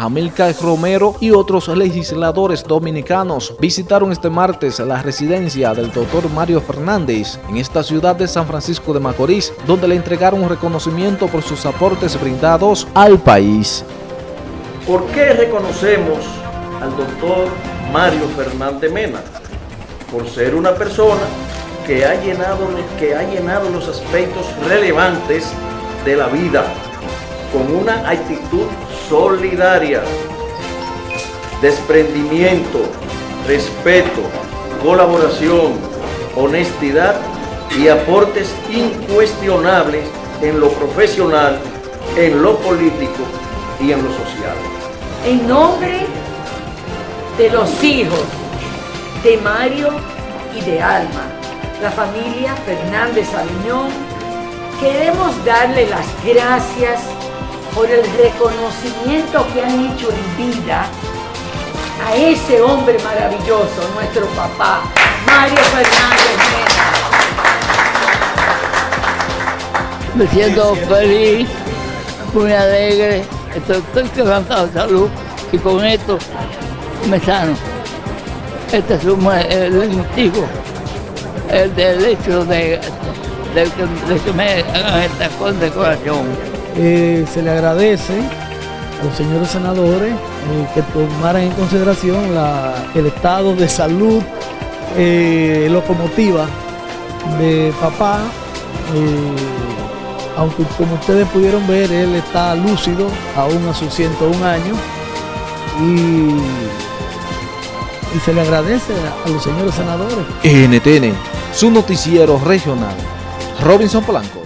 Amilcar Romero y otros legisladores dominicanos visitaron este martes la residencia del doctor Mario Fernández en esta ciudad de San Francisco de Macorís, donde le entregaron un reconocimiento por sus aportes brindados al país. ¿Por qué reconocemos al doctor Mario Fernández Mena? Por ser una persona que ha llenado, que ha llenado los aspectos relevantes de la vida con una actitud solidaria, desprendimiento, respeto, colaboración, honestidad y aportes incuestionables en lo profesional, en lo político y en lo social. En nombre de los hijos de Mario y de Alma, la familia Fernández Aviñón, queremos darle las gracias por el reconocimiento que han hecho en vida a ese hombre maravilloso, nuestro papá, Mario Fernández. Me siento feliz, muy alegre, estoy, estoy quebrantado de salud y con esto me sano. Este es un, el motivo, el del hecho de, de que me hagan esta condecoración. Eh, se le agradece a los señores senadores eh, que tomaran en consideración el estado de salud eh, locomotiva de papá. aunque como ustedes pudieron ver, él está lúcido aún a sus 101 años y, y se le agradece a los señores senadores. NTN, su noticiero regional. Robinson Polanco.